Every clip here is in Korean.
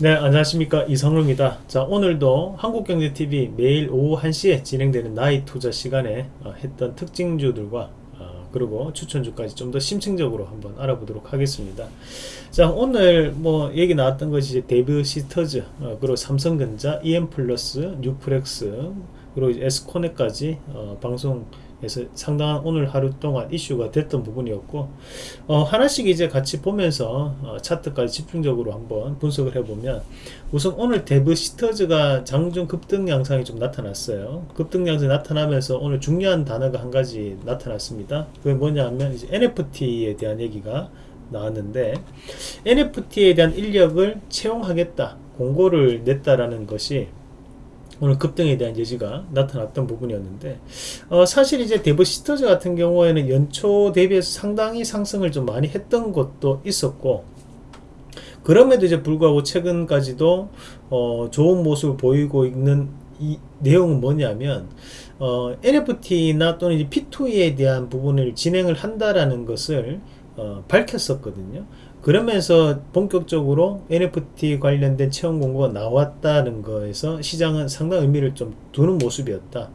네 안녕하십니까. 이성루입니다. 자 오늘도 한국경제TV 매일 오후 1시에 진행되는 나이 투자 시간에 어, 했던 특징주들과 어, 그리고 추천주까지 좀 더 심층적으로 한번 알아보도록 하겠습니다. 자 오늘 뭐 얘기 나왔던 것이 데브 시스터즈 어, 그리고 삼성전자 EM플러스 뉴프렉스 그리고 에스코넥까지 어, 방송 그래서 상당한 오늘 하루 동안 이슈가 됐던 부분이었고 어, 하나씩 이제 같이 보면서 어, 차트까지 집중적으로 한번 분석을 해보면 우선 오늘 데브 시터즈가 장중 급등 양상이 좀 나타났어요. 급등 양상이 나타나면서 오늘 중요한 단어가 한 가지 나타났습니다. 그게 뭐냐면 이제 NFT에 대한 얘기가 나왔는데 NFT에 대한 인력을 채용하겠다 공고를 냈다라는 것이 오늘 급등에 대한 예지가 나타났던 부분이었는데 어, 사실 이제 데브시터즈 같은 경우에는 연초 대비해서 상당히 상승을 좀 많이 했던 것도 있었고 그럼에도 이제 불구하고 최근까지도 어, 좋은 모습을 보이고 있는 이 내용은 뭐냐면 어, NFT나 또는 P2E에 대한 부분을 진행을 한다라는 것을 어, 밝혔었거든요. 그러면서 본격적으로 NFT 관련된 채용 공고가 나왔다는 거에서 시장은 상당 의미를 좀 두는 모습이었다.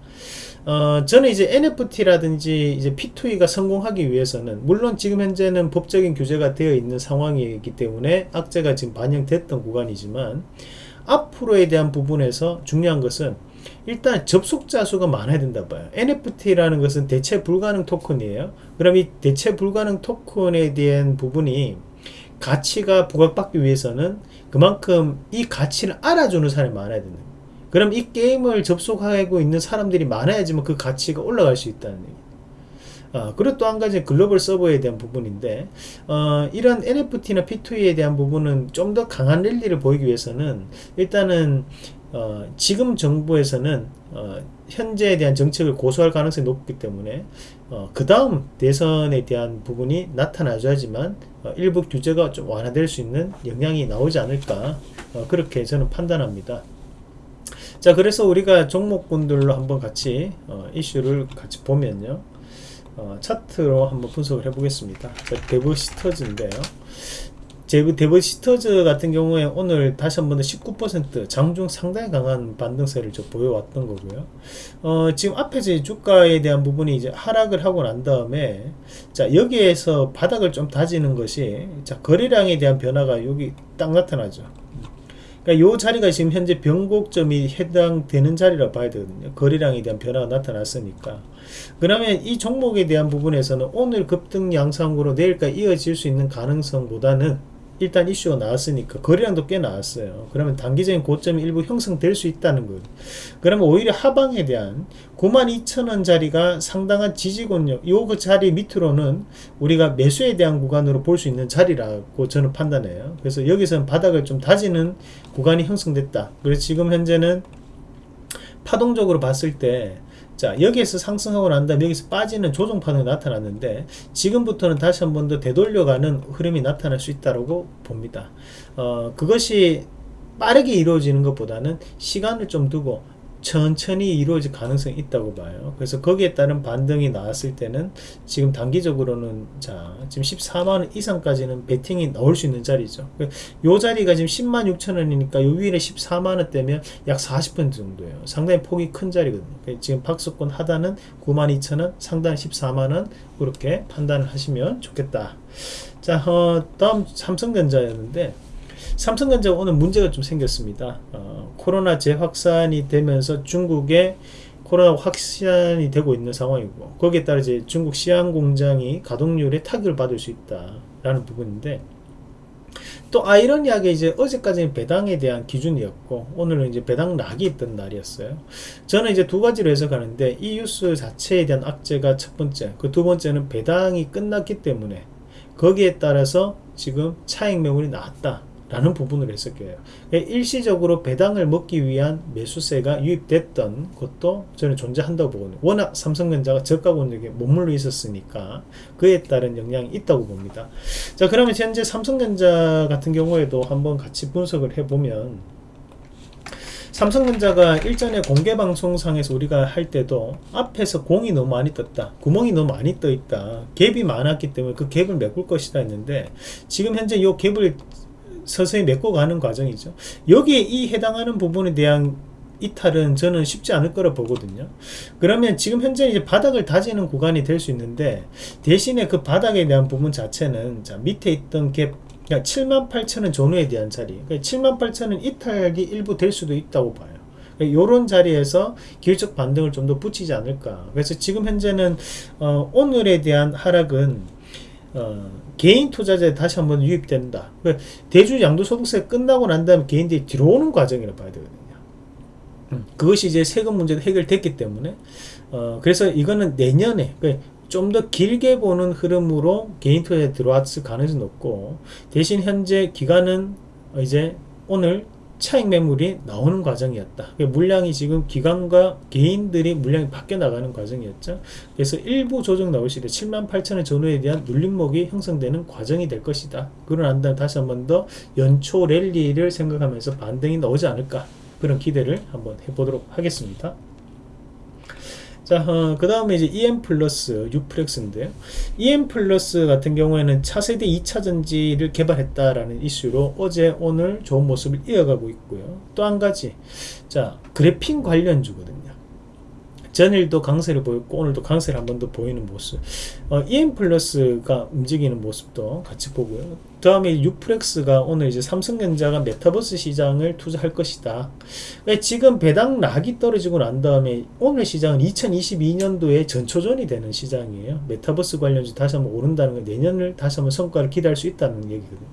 어, 저는 이제 NFT라든지 이제 P2E가 성공하기 위해서는 물론 지금 현재는 법적인 규제가 되어 있는 상황이기 때문에 악재가 지금 반영됐던 구간이지만 앞으로에 대한 부분에서 중요한 것은 일단 접속자 수가 많아야 된다 봐요 NFT라는 것은 대체 불가능 토큰이에요 그럼 이 대체 불가능 토큰에 대한 부분이 가치가 부각받기 위해서는 그만큼 이 가치를 알아주는 사람이 많아야 된다. 그럼 이 게임을 접속하고 있는 사람들이 많아야지만 그 가치가 올라갈 수 있다는 얘기. 어, 그리고 또 한 가지 글로벌 서버에 대한 부분인데 어, 이런 NFT나 P2E에 대한 부분은 좀 더 강한 랠리를 보이기 위해서는 일단은 어, 지금 정부에서는 어, 현재에 대한 정책을 고수할 가능성이 높기 때문에 어, 그 다음 대선에 대한 부분이 나타나줘야지만 어, 일부 규제가 좀 완화될 수 있는 영향이 나오지 않을까 어, 그렇게 저는 판단합니다. 자 그래서 우리가 종목군들로 한번 같이 어, 이슈를 같이 보면요. 차트로 한번 분석을 해 보겠습니다. 데브시터즈인데요 제브 데버시터즈 같은 경우에 오늘 다시 한 번 더 19% 장중 상당히 강한 반등세를 좀 보여왔던 거고요. 어, 지금 앞에서 주가에 대한 부분이 이제 하락을 하고 난 다음에 자 여기에서 바닥을 좀 다지는 것이 자 거래량에 대한 변화가 여기 딱 나타나죠. 그러니까 요 자리가 지금 현재 변곡점이 해당되는 자리라 봐야 되거든요. 거래량에 대한 변화가 나타났으니까. 그러면 이 종목에 대한 부분에서는 오늘 급등 양상으로 내일까지 이어질 수 있는 가능성보다는 일단 이슈가 나왔으니까 거래량도 꽤 나왔어요. 그러면 단기적인 고점이 일부 형성될 수 있다는 거예요. 그러면 오히려 하방에 대한 92,000원 자리가 상당한 지지권력 요그 자리 밑으로는 우리가 매수에 대한 구간으로 볼 수 있는 자리라고 저는 판단해요. 그래서 여기서는 바닥을 좀 다지는 구간이 형성됐다. 그래서 지금 현재는 파동적으로 봤을 때 자 여기에서 상승하고 난 다음에 여기서 빠지는 조정 파동이 나타났는데 지금부터는 다시 한 번 더 되돌려가는 흐름이 나타날 수 있다고 봅니다. 어, 그것이 빠르게 이루어지는 것보다는 시간을 좀 두고 천천히 이루어질 가능성이 있다고 봐요. 그래서 거기에 따른 반등이 나왔을 때는 지금 단기적으로는 자 지금 14만원 이상까지는 베팅이 나올 수 있는 자리죠. 요 자리가 지금 10만 6천원이니까 요 위에 14만원 대면 약 40% 정도예요. 상당히 폭이 큰 자리거든요. 지금 박스권 하단은 9만 2천원 상단 14만원 그렇게 판단을 하시면 좋겠다. 자 어, 다음 삼성전자였는데 삼성전자가 오늘 문제가 좀 생겼습니다. 어, 코로나 재확산이 되면서 중국에 코로나 확산이 되고 있는 상황이고 거기에 따라 이제 중국 시안 공장이 가동률에 타격을 받을 수 있다라는 부분인데 또 아이러니하게 이제 어제까지는 배당에 대한 기준이었고 오늘은 이제 배당 락이 있던 날이었어요. 저는 이제 두 가지로 해석하는데 이 뉴스 자체에 대한 악재가 첫 번째, 그 두 번째는 배당이 끝났기 때문에 거기에 따라서 지금 차익 매물이 나왔다. 라는 부분을 해석해요. 일시적으로 배당을 먹기 위한 매수세가 유입됐던 것도 저는 존재한다고 보거든요. 워낙 삼성전자가 저가 권역에 머물러 있었으니까 그에 따른 영향이 있다고 봅니다. 자 그러면 현재 삼성전자 같은 경우에도 한번 같이 분석을 해보면 삼성전자가 일전에 공개방송상에서 우리가 할 때도 앞에서 공이 너무 많이 떴다 구멍이 너무 많이 떠 있다 갭이 많았기 때문에 그 갭을 메꿀 것이다 했는데 지금 현재 이 갭을 서서히 메꿔가는 과정이죠. 여기에 이 해당하는 부분에 대한 이탈은 저는 쉽지 않을 거라 보거든요. 그러면 지금 현재 이제 바닥을 다지는 구간이 될 수 있는데 대신에 그 바닥에 대한 부분 자체는 자 밑에 있던 갭 그러니까 78,000원 전후에 대한 자리 그러니까 78,000원 이탈이 일부 될 수도 있다고 봐요. 그러니까 자리에서 기술적 반등을 좀 더 붙이지 않을까. 그래서 지금 현재는 어, 오늘에 대한 하락은 어, 개인 투자자에 다시 한번 유입된다. 그러니까 대주 양도소득세 끝나고 난 다음에 개인들이 들어오는 과정이라 봐야 되거든요. 음, 그것이 이제 세금 문제도 해결됐기 때문에 어, 그래서 이거는 내년에 그러니까 좀더 길게 보는 흐름으로 개인 투자에 들어왔을 가능성이 높고 대신 현재 기간은 이제 오늘 차익 매물이 나오는 과정이었다. 물량이 지금 기관과 개인들이 물량이 바뀌어 나가는 과정이었죠. 그래서 일부 조정 나올 시대 7만 8천의 전후에 대한 눌림목이 형성되는 과정이 될 것이다. 난 다음 다시 한 번 더 연초 랠리를 생각하면서 반등이 나오지 않을까 그런 기대를 한번 해보도록 하겠습니다. 자, 어, 그 다음에 이제 EM 플러스 뉴프렉스인데요. EM 플러스 같은 경우에는 차세대 2차 전지를 개발했다라는 이슈로 어제 오늘 좋은 모습을 이어가고 있고요. 또 한 가지, 자, 그래핀 관련주거든요. 전일도 강세를 보였고 오늘도 강세를 한 번 더 보이는 모습. 어, EM 플러스가 움직이는 모습도 같이 보고요. 다음에 뉴프렉스가 오늘 이제 삼성전자가 메타버스 시장을 투자할 것이다. 지금 배당 락이 떨어지고 난 다음에 오늘 시장은 2022년도에 전초전이 되는 시장이에요. 메타버스 관련주 다시 한번 오른다는 건 내년을 다시 한번 성과를 기대할 수 있다는 얘기거든요.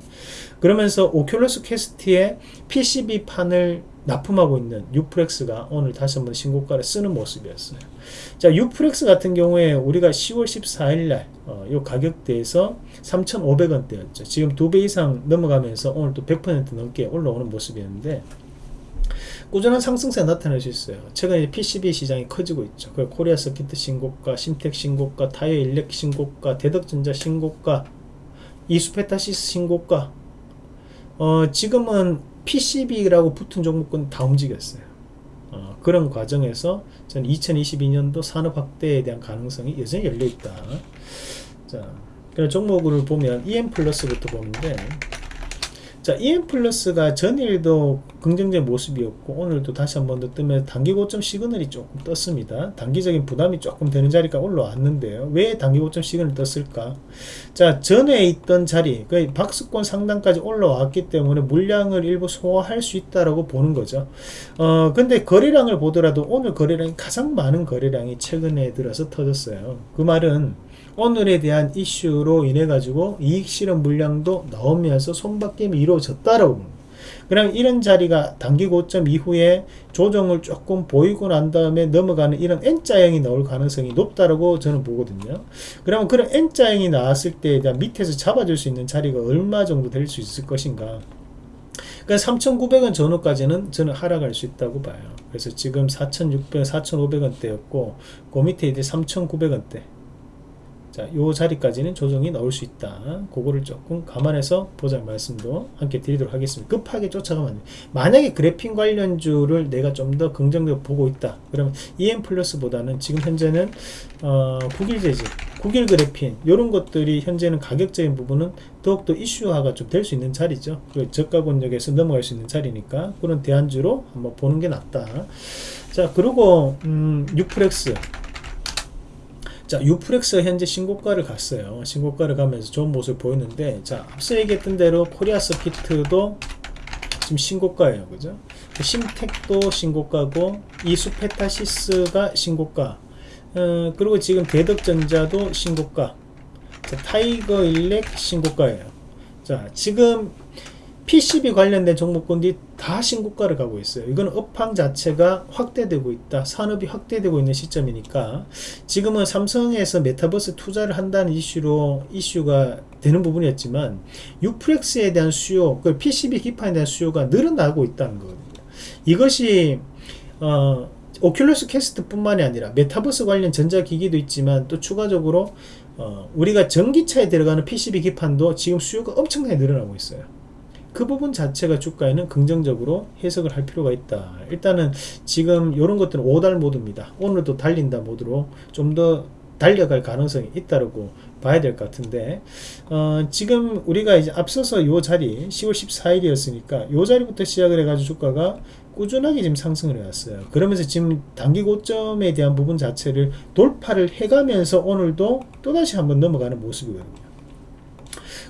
그러면서 오큘러스 퀘스트의 PCB 판을 납품하고 있는 뉴프렉스가 오늘 다시 한번 신고가를 쓰는 모습이었어요. 자, 뉴프렉스 같은 경우에 우리가 10월 14일 날, 어, 요 가격대에서 3,500원대였죠. 지금 두 배 이상 넘어가면서 오늘 또 100% 넘게 올라오는 모습이었는데, 꾸준한 상승세 나타낼 수 있어요. 최근에 PCB 시장이 커지고 있죠. 그 코리아 서키트 신고가, 심텍 신고가, 타이거 일렉 신고가, 대덕전자 신고가, 이수페타시스 신고가, 어, 지금은 PCB라고 붙은 종목은 다 움직였어요. 어, 그런 과정에서 저는 2022년도 산업 확대에 대한 가능성이 여전히 열려 있다. 자, 그런 종목을 보면 EM 플러스부터 보는데 자, EM 플러스가 전일도 긍정적인 모습이었고 오늘도 다시 한 번 더 뜨면 단기 고점 시그널이 조금 떴습니다. 단기적인 부담이 조금 되는 자리가 올라왔는데요. 왜 단기 고점 시그널 떴을까? 자, 전에 있던 자리, 그 박스권 상단까지 올라왔기 때문에 물량을 일부 소화할 수 있다라고 보는 거죠. 어, 근데 거래량을 보더라도 오늘 거래량이 가장 많은 거래량이 최근에 들어서 터졌어요. 그 말은 오늘에 대한 이슈로 인해 가지고 이익 실현 물량도 나오면서 손바뀜이 이루어졌다라고 봅니다. 그럼 이런 자리가 단기 고점 이후에 조정을 조금 보이고 난 다음에 넘어가는 이런 N자형이 나올 가능성이 높다라고 저는 보거든요. 그러면 그런 N자형이 나왔을 대한 밑에서 잡아줄 수 있는 자리가 얼마 정도 될 수 있을 것인가. 그러니까 3,900원 전후까지는 저는 하락할 수 있다고 봐요. 그래서 지금 4,600원, 4,500원대였고 그 밑에 이제 3,900원대 자, 요 자리까지는 조정이 나올 수 있다. 그거를 조금 감안해서 보자 말씀도 함께 드리도록 하겠습니다. 급하게 쫓아가면 안 돼. 만약에 그래핀 관련주를 내가 좀 더 긍정적으로 보고 있다. 그러면 EM 플러스보다는 지금 현재는 어, 국일 제지, 국일 그래핀 이런 것들이 현재는 가격적인 부분은 더욱더 이슈화가 좀 될 수 있는 자리죠. 그 저가 권역에서 넘어갈 수 있는 자리니까 그런 대안주로 한번 보는 게 낫다. 자, 그리고 음, 뉴프렉스 자, 뉴프렉스 현재 신고가를 갔어요. 신고가를 가면서 좋은 모습을 보였는데, 자, 앞서 얘기했던 대로 코리아 서키트도 지금 신고가예요. 그죠? 심텍도 신고가고, 이수페타시스가 신고가, 어, 그리고 지금 대덕전자도 신고가, 자, 타이거 일렉 신고가예요. 자, 지금 PCB 관련된 종목군들이 다 신고가를 가고 있어요. 이거는 업황 자체가 확대되고 있다. 산업이 확대되고 있는 시점이니까 지금은 삼성에서 메타버스 투자를 한다는 이슈로 이슈가 되는 부분이었지만 유프렉스에 대한 수요, 그 PCB 기판에 대한 수요가 늘어나고 있다는 거거든요. 이것이 어, 오큘러스 캐스트 뿐만이 아니라 메타버스 관련 전자기기도 있지만 또 추가적으로 어, 우리가 전기차에 들어가는 PCB 기판도 지금 수요가 엄청나게 늘어나고 있어요. 그 부분 자체가 주가에는 긍정적으로 해석을 할 필요가 있다. 일단은 지금 이런 것들은 5달 모드입니다. 오늘도 달린다 모드로 좀 더 달려갈 가능성이 있다고 봐야 될 것 같은데 어, 지금 우리가 이제 앞서서 요 자리 10월 14일이었으니까 요 자리부터 시작을 해가지고 주가가 꾸준하게 지금 상승을 해왔어요. 그러면서 지금 단기 고점에 대한 부분 자체를 돌파를 해가면서 오늘도 또다시 한번 넘어가는 모습이거든요.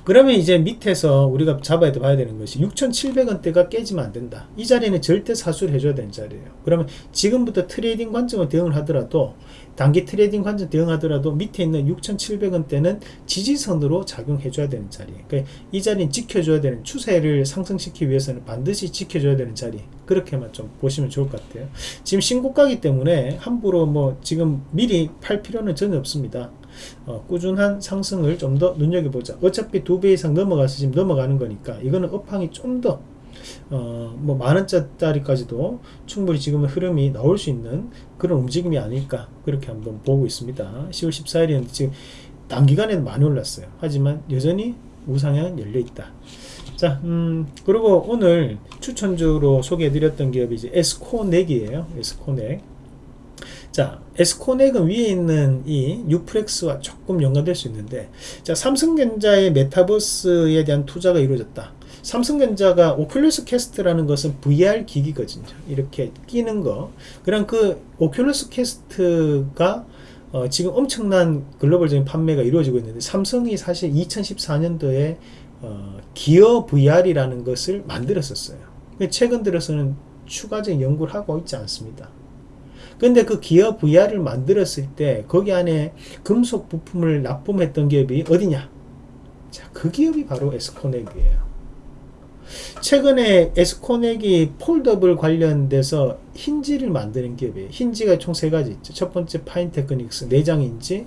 그러면 이제 밑에서 우리가 잡아야 돼 봐야 되는 것이 6,700원대가 깨지면 안 된다. 이 자리는 절대 사수를 해줘야 되는 자리예요. 그러면 지금부터 trading 관점을 대응을 하더라도 단기 트레이딩 관점 대응하더라도 밑에 있는 6,700원대는 지지선으로 작용해줘야 되는 자리. 그러니까 이 자리는 지켜줘야 되는 추세를 상승시키기 위해서는 반드시 지켜줘야 되는 자리. 그렇게만 좀 보시면 좋을 것 같아요. 지금 신고가기 때문에 함부로 뭐 지금 미리 팔 필요는 전혀 없습니다. 어, 꾸준한 상승을 좀 더 눈여겨보자. 어차피 두 배 이상 넘어가서 지금 넘어가는 거니까 이거는 업황이 좀더 어, 뭐 만원짜리까지도 충분히 지금은 흐름이 나올 수 있는 그런 움직임이 아닐까 그렇게 한번 보고 있습니다. 10월 14일이었는데 지금 단기간에는 많이 올랐어요. 하지만 여전히 우상향은 열려있다. 자, 음, 그리고 오늘 추천주로 소개해드렸던 기업이 이제 에스코넥이에요. 에스코넥. 자, 에스코넥은 위에 있는 이 뉴프렉스와 조금 연관될 수 있는데, 자, 삼성전자의 메타버스에 대한 투자가 이루어졌다. 삼성전자가 오큘러스 캐스트라는 것은 VR 기기거든요. 이렇게 끼는 거. 그럼 그 오큘러스 캐스트가 어, 지금 엄청난 글로벌적인 판매가 이루어지고 있는데 삼성이 사실 2014년도에 어, 기어 VR이라는 것을 만들었었어요. 최근 들어서는 추가적인 연구를 하고 있지 않습니다. 근데 그 기어 VR을 만들었을 때 거기 안에 금속 부품을 납품했던 기업이 어디냐? 자, 그 기업이 바로 에스코넥이에요. 최근에 에스코넥이 foldable 관련돼서 힌지를 만드는 기업이에요. 힌지가 총 세 가지 있죠. 첫 번째 파인 테크닉스 내장 힌지,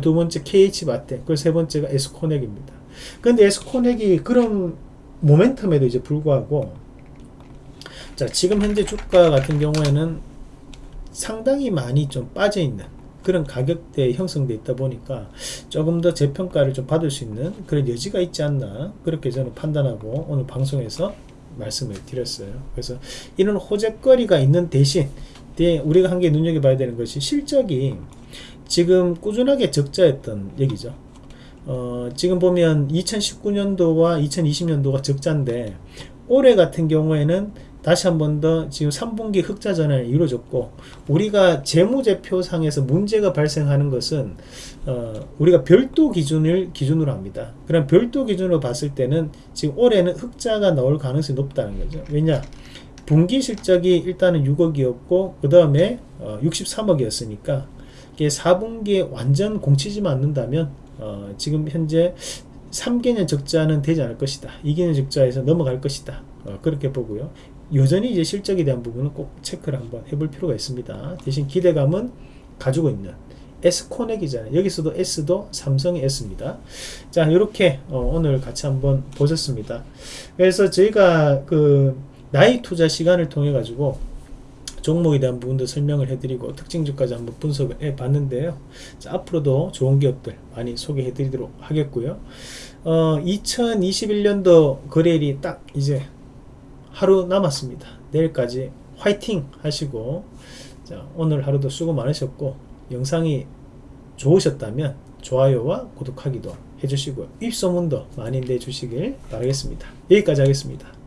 두 번째 KH 바텍, 그리고 세 번째가 에스코넥입니다. 근데 에스코넥이 그런 모멘텀에도 이제 불구하고 자 지금 현재 주가 같은 경우에는 상당히 많이 좀 빠져 있는 그런 가격대에 형성돼 있다 보니까 조금 더 재평가를 좀 받을 수 있는 그런 여지가 있지 않나 그렇게 저는 판단하고 오늘 방송에서 말씀을 드렸어요. 그래서 이런 호재거리가 있는 대신 우리가 한 개 눈여겨봐야 되는 것이 실적이 지금 꾸준하게 적자였던 얘기죠. 어, 지금 보면 2019년도와 2020년도가 적자인데 올해 같은 경우에는 다시 한 번 더 지금 3분기 흑자 전환이 이루어졌고 우리가 재무제표상에서 문제가 발생하는 것은 어, 우리가 별도 기준을 기준으로 합니다. 그럼 별도 기준으로 봤을 때는 지금 올해는 흑자가 나올 가능성이 높다는 거죠. 왜냐? 분기 실적이 일단은 6억이었고 그 다음에 어, 63억이었으니까 이게 4분기에 완전 공치지만 않는다면 어, 지금 현재 3개년 적자는 되지 않을 것이다. 2개년 적자에서 넘어갈 것이다. 어, 그렇게 보고요. 여전히 이제 실적에 대한 부분은 꼭 체크를 한번 해볼 필요가 있습니다. 대신 기대감은 가지고 있는 S코넥이잖아요. 여기서도 S도 삼성의 S입니다. 자, 이렇게 어, 오늘 같이 한번 보셨습니다. 그래서 저희가 그 나이 투자 시간을 통해 가지고 종목에 대한 부분도 설명을 해드리고 특징주까지 한번 분석을 해 봤는데요. 자, 앞으로도 좋은 기업들 많이 소개해 드리도록 하겠고요. 어, 2021년도 거래일이 딱 이제 하루 남았습니다. 내일까지 화이팅 하시고 자, 오늘 하루도 수고 많으셨고 영상이 좋으셨다면 좋아요와 구독하기도 해주시고요. 입소문도 많이 내주시길 바라겠습니다. 여기까지 하겠습니다.